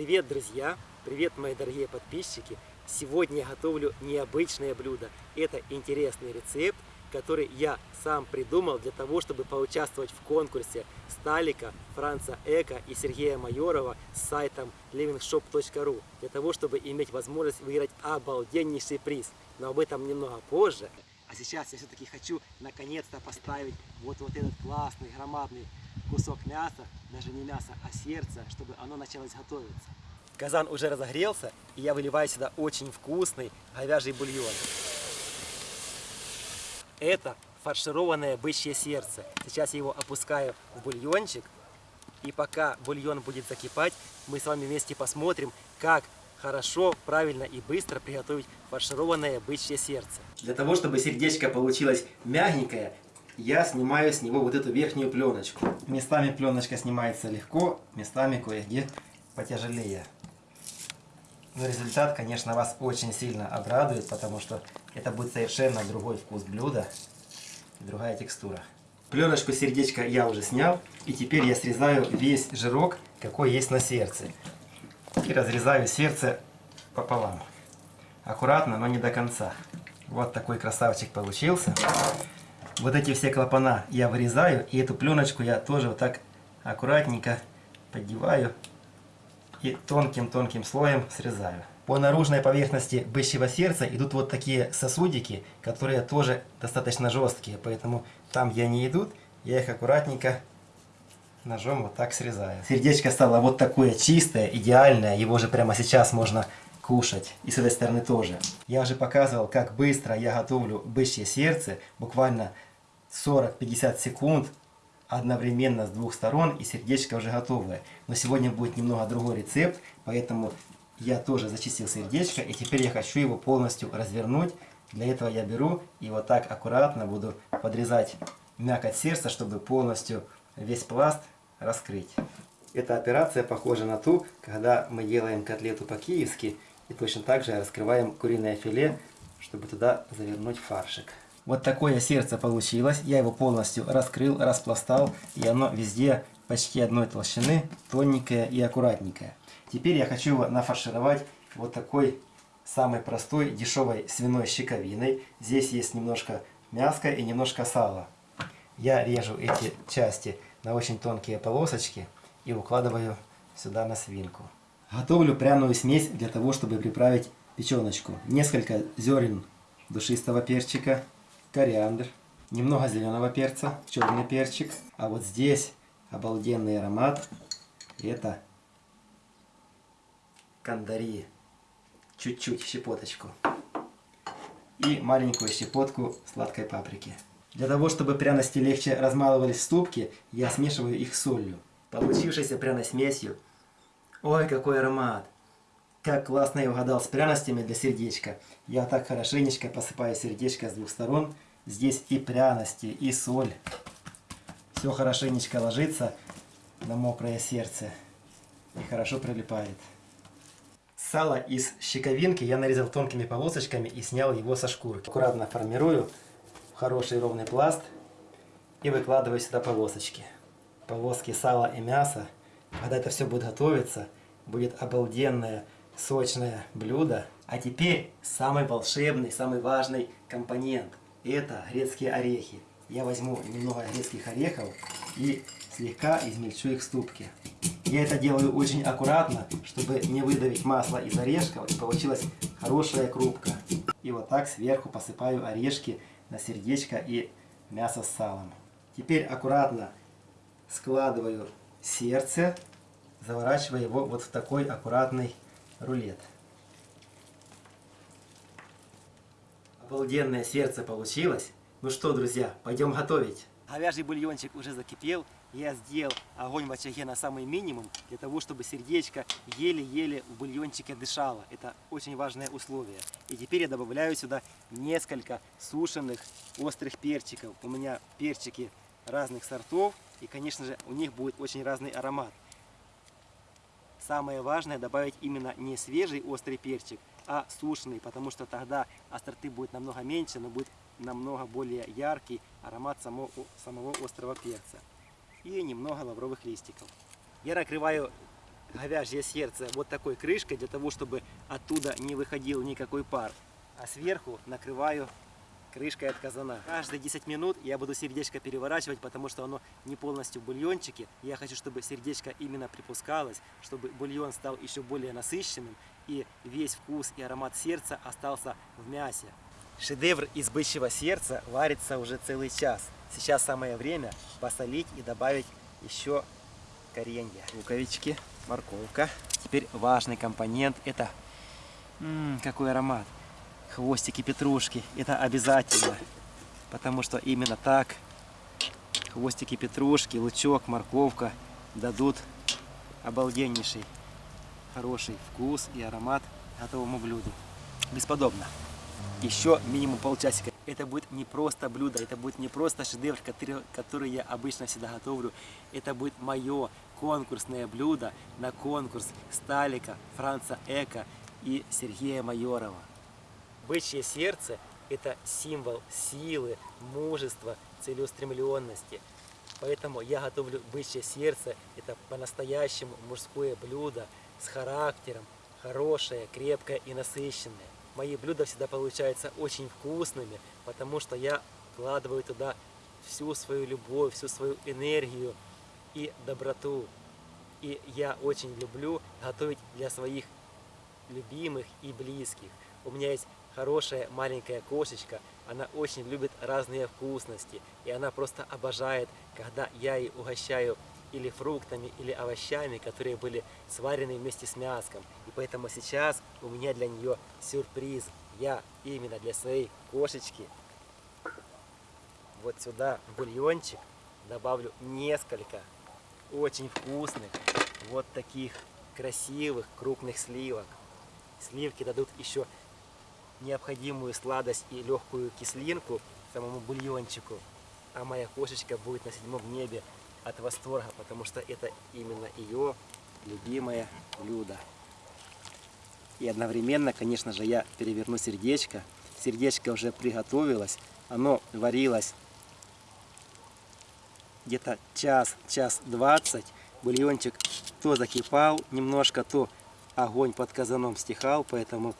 Привет, друзья! Привет, мои дорогие подписчики! Сегодня я готовлю необычное блюдо. Это интересный рецепт, который я сам придумал для того, чтобы поучаствовать в конкурсе Сталика, Франца Эка и Сергея Майорова с сайтом livingshop.ru для того, чтобы иметь возможность выиграть обалденнейший приз. Но об этом немного позже. А сейчас я все-таки хочу наконец-то поставить вот, вот этот классный, громадный кусок мяса, даже не мяса, а сердца, чтобы оно началось готовиться. Казан уже разогрелся, и я выливаю сюда очень вкусный говяжий бульон. Это фаршированное бычье сердце. Сейчас я его опускаю в бульончик. И пока бульон будет закипать, мы с вами вместе посмотрим, как хорошо, правильно и быстро приготовить фаршированное бычье сердце. Для того, чтобы сердечко получилось мягенькое, я снимаю с него вот эту верхнюю пленочку. Местами пленочка снимается легко, местами кое-где потяжелее. Но результат, конечно, вас очень сильно обрадует, потому что это будет совершенно другой вкус блюда и другая текстура. Пленочку сердечка я уже снял, и теперь я срезаю весь жирок, какой есть на сердце. И разрезаю сердце пополам. Аккуратно, но не до конца. Вот такой красавчик получился. Вот эти все клапана я вырезаю, и эту пленочку я тоже вот так аккуратненько поддеваю и тонким-тонким слоем срезаю. По наружной поверхности бычьего сердца идут вот такие сосудики, которые тоже достаточно жесткие, поэтому там, где они идут, я их аккуратненько ножом вот так срезаю. Сердечко стало вот такое чистое, идеальное, его же прямо сейчас можно кушать. И с этой стороны тоже. Я уже показывал, как быстро я готовлю бычье сердце, буквально 40-50 секунд одновременно с двух сторон и сердечко уже готовое. Но сегодня будет немного другой рецепт, поэтому я тоже зачистил сердечко и теперь я хочу его полностью развернуть. Для этого я беру и вот так аккуратно буду подрезать мякоть сердца, чтобы полностью весь пласт раскрыть. Эта операция похожа на ту, когда мы делаем котлету по-киевски и точно так же раскрываем куриное филе, чтобы туда завернуть фаршик. Вот такое сердце получилось. Я его полностью раскрыл, распластал. И оно везде почти одной толщины, тоненькое и аккуратненькое. Теперь я хочу его нафаршировать вот такой самой простой дешевой свиной щековиной. Здесь есть немножко мяска и немножко сала. Я режу эти части на очень тонкие полосочки и укладываю сюда на свинку. Готовлю пряную смесь для того, чтобы приправить печеночку. Несколько зерен душистого перчика, кориандр, немного зеленого перца, черный перчик. А вот здесь обалденный аромат. Это кандари. Чуть-чуть, щепоточку. И маленькую щепотку сладкой паприки. Для того, чтобы пряности легче размалывались в ступке, я смешиваю их с солью. Получившейся пряной смесью. Ой, какой аромат! Как классно я угадал с пряностями для сердечка. Я так хорошенечко посыпаю сердечко с двух сторон. Здесь и пряности, и соль. Все хорошенечко ложится на мокрое сердце. И хорошо прилипает. Сало из щековинки я нарезал тонкими полосочками и снял его со шкурки. Аккуратно формирую хороший ровный пласт и выкладываю сюда полосочки. Полоски сала и мяса. Когда это все будет готовиться, будет обалденное сочное блюдо. А теперь самый волшебный, самый важный компонент. Это грецкие орехи. Я возьму немного грецких орехов и слегка измельчу их в ступке. Я это делаю очень аккуратно, чтобы не выдавить масло из орешков и получилась хорошая крупка. И вот так сверху посыпаю орешки на сердечко и мясо с салом. Теперь аккуратно складываю сердце, заворачивая его вот в такой аккуратный рулет. Обалденное сердце получилось. Ну что, друзья, пойдем готовить. Говяжий бульончик уже закипел. Я сделал огонь в очаге на самый минимум, для того, чтобы сердечко еле-еле в бульончике дышало. Это очень важное условие. И теперь я добавляю сюда несколько сушеных острых перчиков. У меня перчики разных сортов, и, конечно же, у них будет очень разный аромат. Самое важное добавить именно не свежий острый перчик, а сушеный, потому что тогда остроты будет намного меньше, но будет намного более яркий аромат самого, самого острого перца. И немного лавровых листиков. Я накрываю говяжье сердце вот такой крышкой, для того, чтобы оттуда не выходил никакой пар. А сверху накрываю крышкой от казана. Каждые 10 минут я буду сердечко переворачивать, потому что оно не полностью в бульончике. Я хочу, чтобы сердечко именно припускалось, чтобы бульон стал еще более насыщенным и весь вкус и аромат сердца остался в мясе. Шедевр из бычьего сердца варится уже целый час. Сейчас самое время посолить и добавить еще коренья. Луковички, морковка. Теперь важный компонент это... М -м, какой аромат! Хвостики петрушки. Это обязательно. Потому что именно так хвостики петрушки, лучок, морковка дадут обалденнейший хороший вкус и аромат готовому блюду. Бесподобно еще минимум полчасика. Это будет не просто блюдо, это будет не просто шедевр, который, который я обычно всегда готовлю. Это будет мое конкурсное блюдо на конкурс Сталика, Франца Эка и Сергея Майорова. Бычье сердце – это символ силы, мужества, целеустремленности. Поэтому я готовлю бычье сердце. Это по-настоящему мужское блюдо с характером, хорошее, крепкое и насыщенное мои блюда всегда получаются очень вкусными, потому что я вкладываю туда всю свою любовь, всю свою энергию и доброту. И я очень люблю готовить для своих любимых и близких. У меня есть хорошая маленькая кошечка, она очень любит разные вкусности, и она просто обожает, когда я ей угощаю или фруктами, или овощами, которые были сварены вместе с мяском. И поэтому сейчас у меня для нее сюрприз. Я именно для своей кошечки вот сюда бульончик добавлю несколько очень вкусных вот таких красивых крупных сливок. Сливки дадут еще необходимую сладость и легкую кислинку самому бульончику. А моя кошечка будет на седьмом небе от восторга, потому что это именно ее любимое блюдо. И одновременно, конечно же, я переверну сердечко. Сердечко уже приготовилось, оно варилось где-то час, час двадцать. Бульончик то закипал немножко, то огонь под казаном стихал, поэтому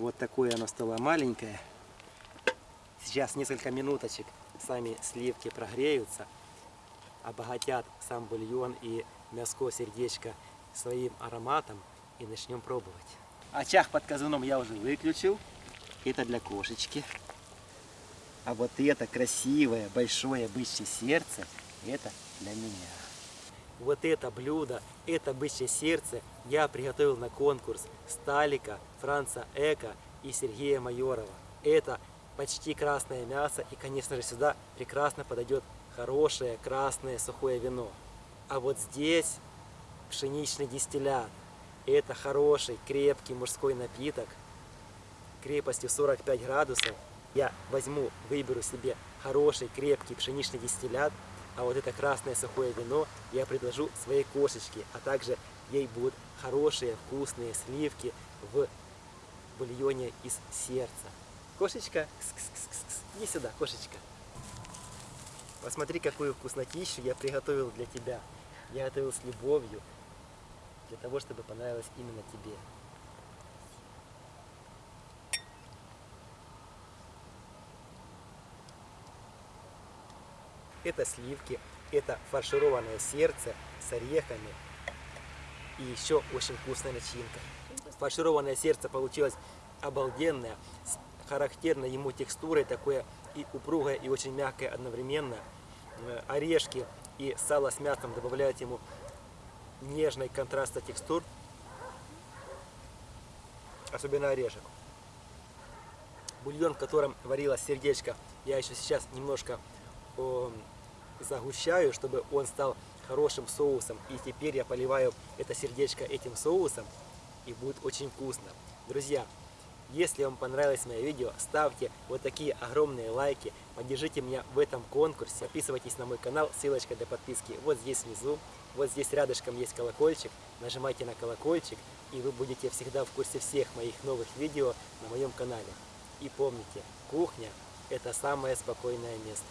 вот такое оно стало маленькое. Сейчас несколько минуточек сами сливки прогреются обогатят сам бульон и мяско сердечко своим ароматом и начнем пробовать. Очаг под казаном я уже выключил. Это для кошечки. А вот это красивое, большое бычье сердце, это для меня. Вот это блюдо, это бычье сердце я приготовил на конкурс Сталика, Франца Эка и Сергея Майорова. Это почти красное мясо и, конечно же, сюда прекрасно подойдет хорошее красное сухое вино. А вот здесь пшеничный дистиллят. Это хороший, крепкий мужской напиток крепостью 45 градусов. Я возьму, выберу себе хороший, крепкий пшеничный дистиллят, а вот это красное сухое вино я предложу своей кошечке, а также ей будут хорошие, вкусные сливки в бульоне из сердца. Кошечка, кс -кс -кс иди сюда, кошечка. Посмотри, какую вкуснотищу я приготовил для тебя. Я готовил с любовью, для того, чтобы понравилось именно тебе. Это сливки, это фаршированное сердце с орехами и еще очень вкусная начинка. Фаршированное сердце получилось обалденное, с характерной ему текстурой, такое и упругое, и очень мягкое одновременно. Э, орешки и сало с мясом добавляют ему нежный контраста текстур, особенно орешек. Бульон, в котором варилось сердечко, я еще сейчас немножко о, загущаю, чтобы он стал хорошим соусом. И теперь я поливаю это сердечко этим соусом, и будет очень вкусно. Друзья, если вам понравилось мое видео, ставьте вот такие огромные лайки, поддержите меня в этом конкурсе, подписывайтесь на мой канал, ссылочка для подписки вот здесь внизу, вот здесь рядышком есть колокольчик, нажимайте на колокольчик, и вы будете всегда в курсе всех моих новых видео на моем канале. И помните, кухня – это самое спокойное место.